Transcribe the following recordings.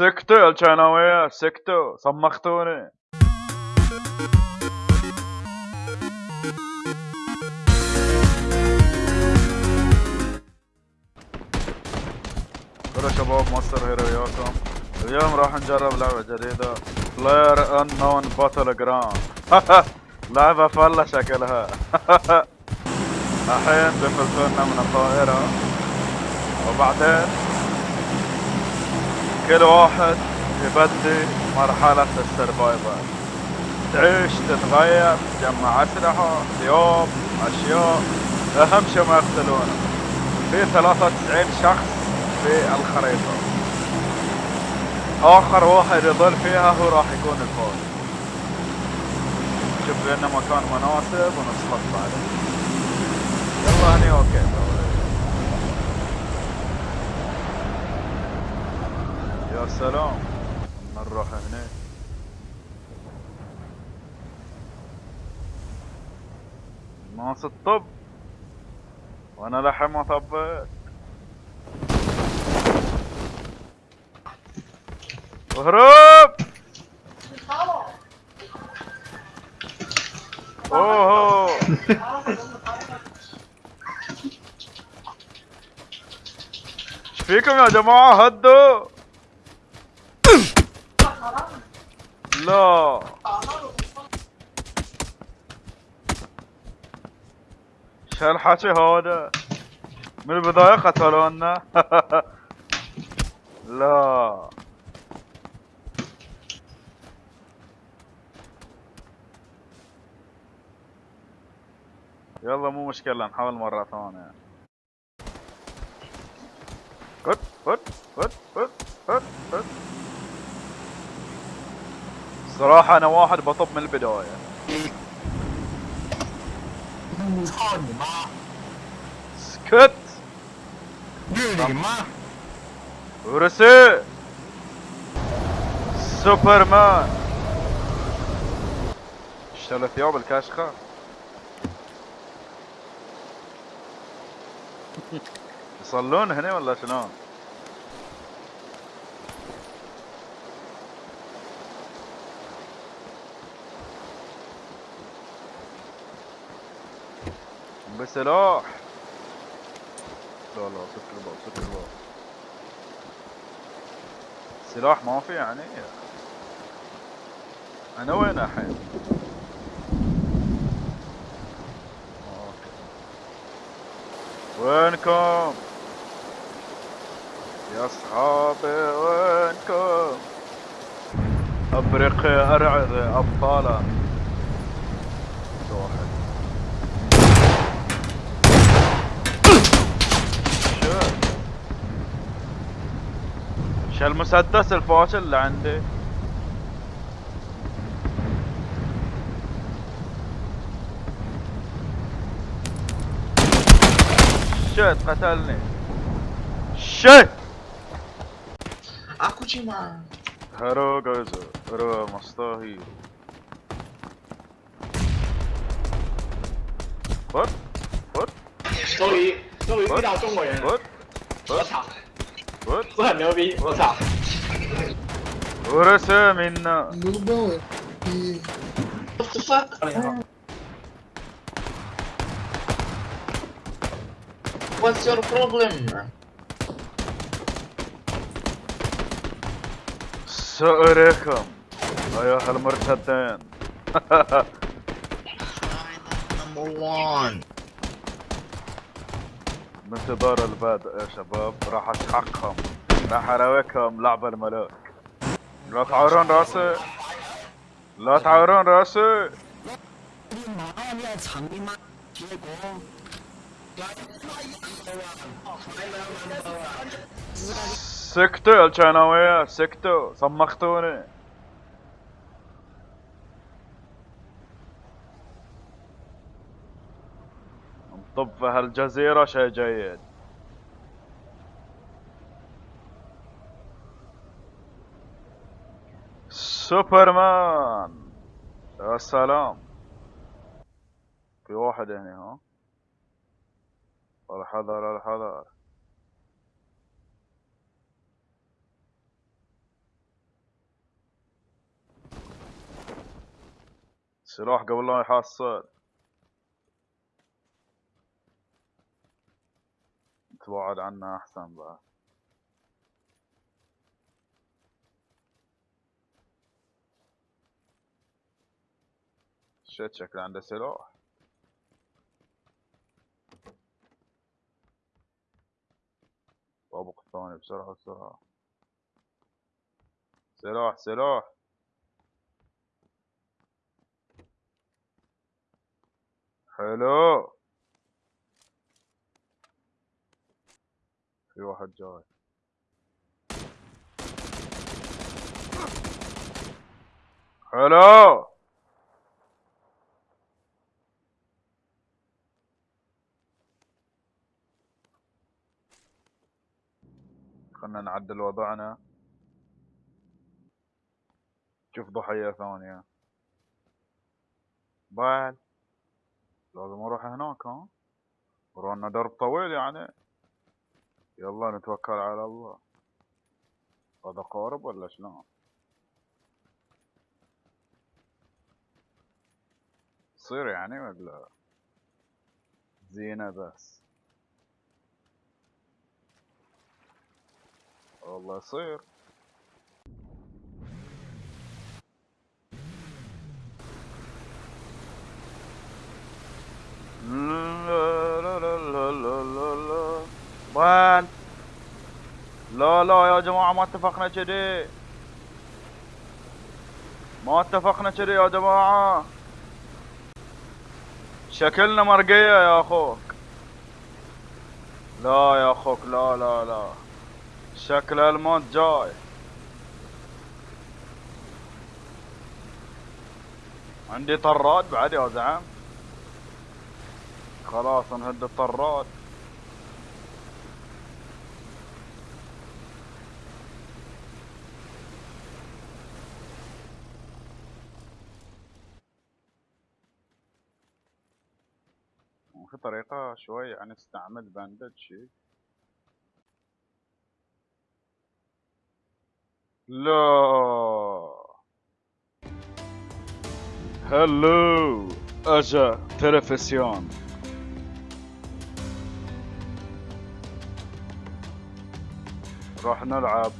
سكتوا يا الشيناوية سكتوا صمختوني يا شباب Master Hero وياكم اليوم راح نجرب لعبة جديدة. Player Unknown Battleground لعبة فلة شكلها. الحين بيفلتونا من الطائرة وبعدين كل واحد يبدي مرحلة السرفايفر. تعيش تتغير تجمع أسلحة ثياب أشياء. أهم شيء ما يقتلونه. في 93 شخص في الخريطة. آخر واحد يظل فيها هو راح يكون الفوز. شوف لنا مكان مناسب ونسقط بعده يلا هني أوكي. يا سلام. نروح هنا ناس الطب. وأنا لحم ما طبيت اهرب! اوه! فيكم يا جماعة هدوا لا شو هالحكي هذا من البداية قتلونا لا. يلا مو مشكلة نحاول مرة ثانية فت فت فت فت فت فت صراحة أنا واحد بطب من البداية. سكت. ورسي. سوبرمان. اشتغل ثياب الكاشخة. يصلون هنا ولا شلون؟ بسلاح. لا لا سكر الباب سكر الباب سلاح ما في يعني. أنا وين الحين؟ وينكم؟ يا أصحابي وينكم؟ أفريقيا ارعد أبطالا واحد شو شو المسدس الفاشل اللي عندي شت قتلني شت Aku cuma هرو جوزو هرو مصطاهي فوت فوت sorry sorry 遇到中国人了， فوت 我操， فوت 这很牛逼，我操！ ورسى منا Google e What the fuck？ What's your problem？ سأريكم أيها المرتدين Number one。 بانتظار البدء يا شباب؟ راح اسحقهم راح اراويكم لعب الملاك لا تعورون راسي. لا تعورون راسي. سكتوا يا الشناوية سكتوا. صمختوني. طب في هالجزيرة شي جيد؟ سوبرمان! يا سلام! في واحد هنا ها؟ الحذر الحذر. سلاح قبل لا يحصل. تبعد عنا أحسن بعد شت شكله عنده سلاح. طابق الثاني بسرعة بسرعة. سلاح سلاح. حلو. في واحد جاي. حلو خلنا نعدل وضعنا. شوف ضحية ثانية. بعد لازم أروح هناك ها؟ ورانا درب طويل يعني. يلا نتوكل على الله. هذا قارب ولا شلون يصير يعني ولا زينة بس؟ والله يصير لا لا لا لا لا لا لا وين لا لا يا جماعة ما اتفقنا كذي ما اتفقنا كذي يا جماعة. شكلنا مرقية يا أخوك لا يا أخوك لا لا لا. شكل الموت جاي. عندي طراد بعد يا زعم. خلاص نهد الطراد. في طريقة شوي يعني استعمل باندج شي لا. هلو أجا تلفزيون. راح نلعب.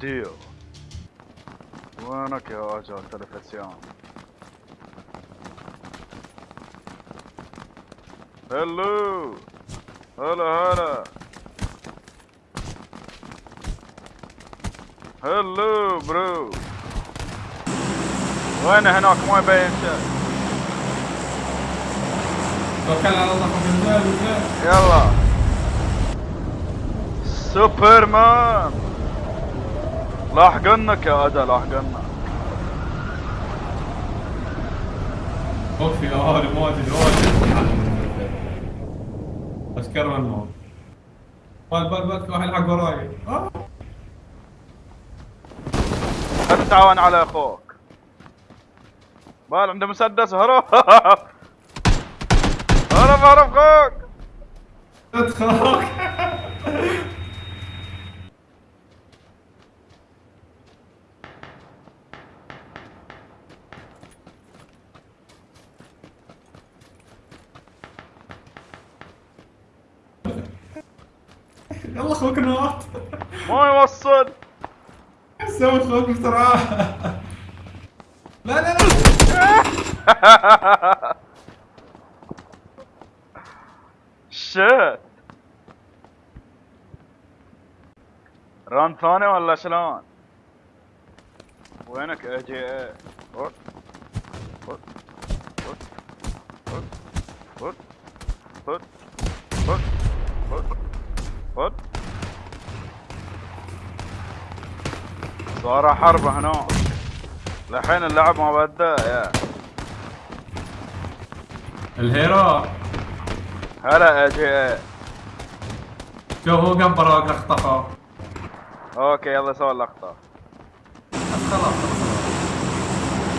ديو وينك يا أجا تلفزيون؟ هلو. هلا هلا. هلو برو. وين هناك؟ ما يبين شيء. توكل على الله. يلا. سوبرمان. لاحقنك يا اجا لاحقنك اوف يا هاري واجد واجد اشكر من الموت. بال بال بال في واحد يلحق وراي. آه. لا تتعاون على أخوك. بال عنده مسدس. هرب. هرب هرب أخوك. ادخل يوصل سوي أخوك بسرعة. لا لا لا. شت. ران ثاني ولا شلون؟ وينك اي جي اي؟ فوت فوت فوت فوت صار حرب هنا. لحين اللعب ما بدأ يا. الهيرو. هلا اي جي. شوف هو قام براك اخطفه أوكي يلا سوي اللقطة. بس خلاص.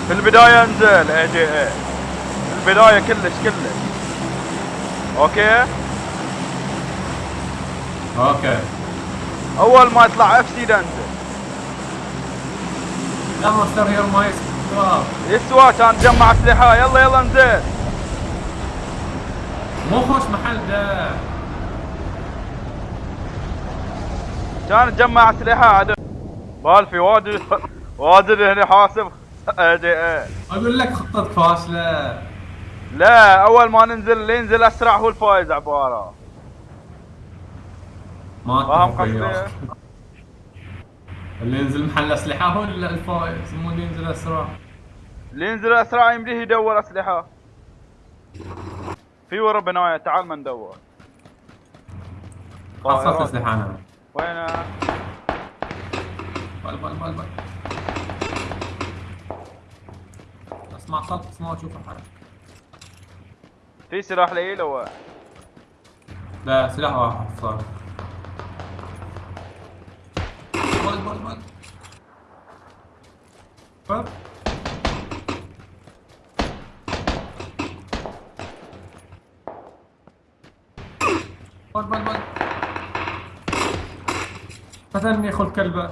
في البداية انزل اي جي. اي في البداية كلش كلش. أوكي؟ أوكي. أول ما يطلع اف سي انزل. لا ماستر هيرو ما يسوى كان جمع أسلحة. يلا يلا انزل مو خوش محل ده. كان جمع أسلحة. عدو بالفي واجد واجد هنا حاسب. اي أقول لك خطتك فاشلة. لا أول ما ننزل اللي ينزل أسرع هو الفايز عبارة. ما فاهم قصدي؟ اللي ينزل محل أسلحة هو اللي الفايز مو اللي ينزل أسرع. اللي ينزل أسرع يمديه يدور أسلحة. في ورا بناية تعال ما ندور. حصلت طائرات. أسلحة أنا. وين بل بل بل بل. اسمع صوت بس ما أشوف الحركة. في سلاح لي لو لا سلاح واحد صار. بل بل بل بل بل بل بل فتني خذ كلبه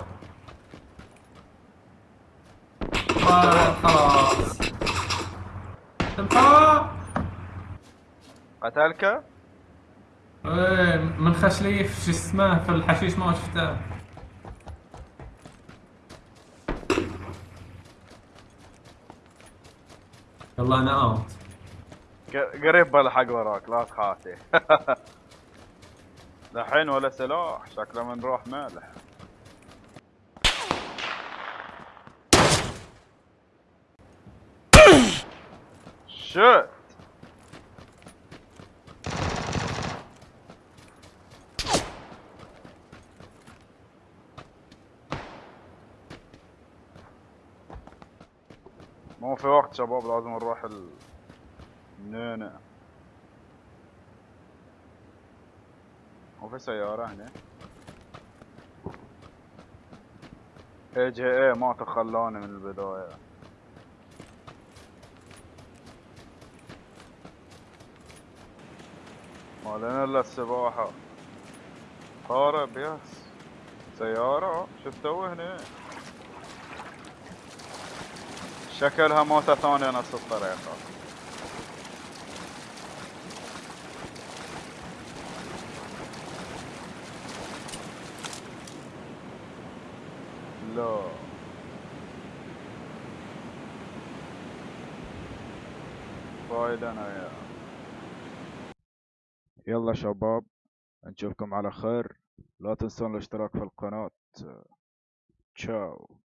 بل خلاص تنفع قتلك إيه من خشليف شو اسمه في الحشيش ما شفته يلا أنا اوت قريب بالحق وراك لا تخافي. الحين ولا سلاح شكله من روح مالح شت مو في وقت شباب لازم نروح ال نينا وفي سيارة هنا. اي جي اي ما تخلاني من البداية. ما لنا إلا السباحة. قارب يس سيارة. تسوي هنا؟ شكلها موتة ثانية نفس الطريقة لا فايدة أنا يا يلا شباب نشوفكم على خير لا تنسون الاشتراك في القناة تشاو